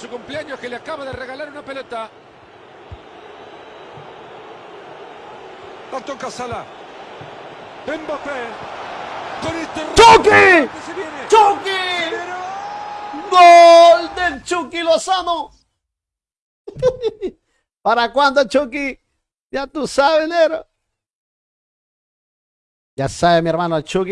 Su cumpleaños que le acaba de regalar una pelota. La toca Sala. Mbappé. Con este ¡Chucky! ¡Chucky! ¡Gol del Chucky Lozano! ¿Para cuándo, Chucky? Ya tú sabes, Nero. Ya sabe, mi hermano, el Chucky.